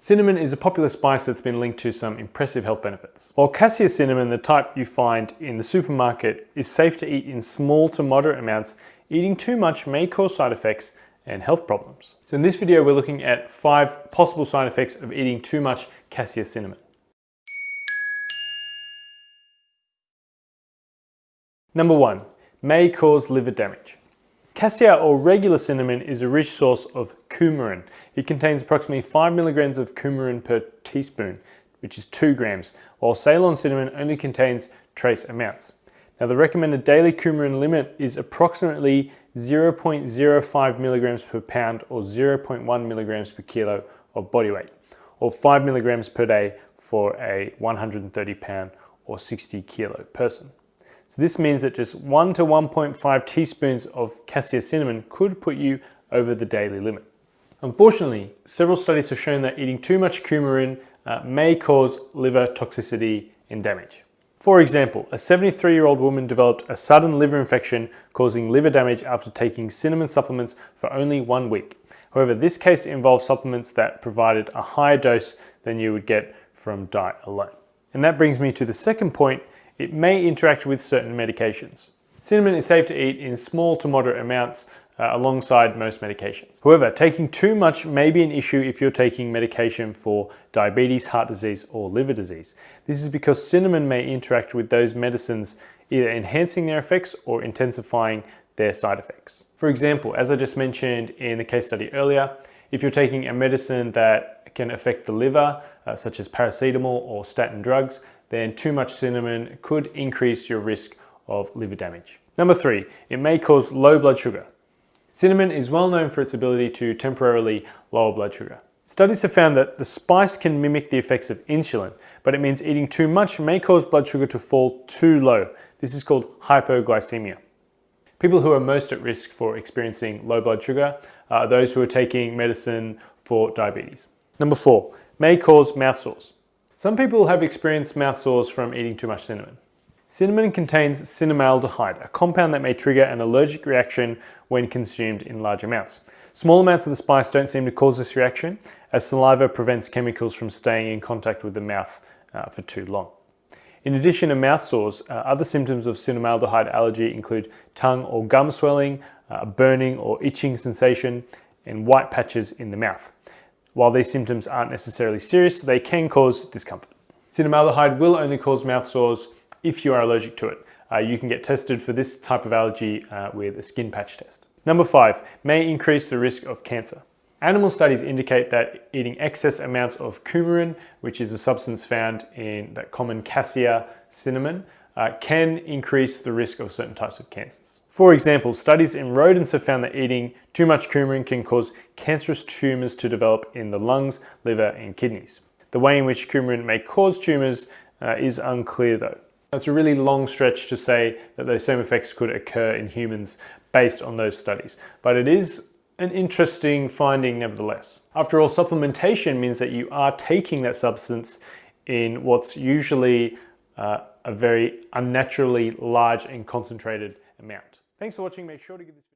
Cinnamon is a popular spice that's been linked to some impressive health benefits. While cassia cinnamon, the type you find in the supermarket, is safe to eat in small to moderate amounts, eating too much may cause side effects and health problems. So in this video, we're looking at five possible side effects of eating too much cassia cinnamon. Number one, may cause liver damage. Cassia or regular cinnamon is a rich source of coumarin. It contains approximately 5 milligrams of coumarin per teaspoon, which is 2 grams, while Ceylon cinnamon only contains trace amounts. Now the recommended daily coumarin limit is approximately 0.05 milligrams per pound or 0.1 milligrams per kilo of body weight, or 5 milligrams per day for a 130 pound or 60 kilo person. So this means that just 1 to 1.5 teaspoons of cassia cinnamon could put you over the daily limit. Unfortunately, several studies have shown that eating too much coumarin uh, may cause liver toxicity and damage. For example, a 73-year-old woman developed a sudden liver infection causing liver damage after taking cinnamon supplements for only one week. However, this case involved supplements that provided a higher dose than you would get from diet alone. And that brings me to the second point, it may interact with certain medications. Cinnamon is safe to eat in small to moderate amounts uh, alongside most medications. However, taking too much may be an issue if you're taking medication for diabetes, heart disease, or liver disease. This is because cinnamon may interact with those medicines either enhancing their effects or intensifying their side effects. For example, as I just mentioned in the case study earlier, if you're taking a medicine that can affect the liver, uh, such as paracetamol or statin drugs, then too much cinnamon could increase your risk of liver damage. Number three, it may cause low blood sugar. Cinnamon is well known for its ability to temporarily lower blood sugar. Studies have found that the spice can mimic the effects of insulin, but it means eating too much may cause blood sugar to fall too low. This is called hypoglycemia. People who are most at risk for experiencing low blood sugar are those who are taking medicine for diabetes. Number four, may cause mouth sores. Some people have experienced mouth sores from eating too much cinnamon. Cinnamon contains cinnamaldehyde, a compound that may trigger an allergic reaction when consumed in large amounts. Small amounts of the spice don't seem to cause this reaction, as saliva prevents chemicals from staying in contact with the mouth uh, for too long. In addition to mouth sores, uh, other symptoms of cinnamaldehyde allergy include tongue or gum swelling, uh, burning or itching sensation, and white patches in the mouth. While these symptoms aren't necessarily serious, they can cause discomfort. Cinnamaldehyde will only cause mouth sores if you are allergic to it. Uh, you can get tested for this type of allergy uh, with a skin patch test. Number five, may increase the risk of cancer. Animal studies indicate that eating excess amounts of coumarin, which is a substance found in that common cassia cinnamon, uh, can increase the risk of certain types of cancers. For example, studies in rodents have found that eating too much coumarin can cause cancerous tumours to develop in the lungs, liver and kidneys. The way in which coumarin may cause tumours uh, is unclear though. It's a really long stretch to say that those same effects could occur in humans based on those studies, but it is an interesting finding nevertheless. After all, supplementation means that you are taking that substance in what's usually uh, a very unnaturally large and concentrated amount. Thanks for watching. Make sure to give this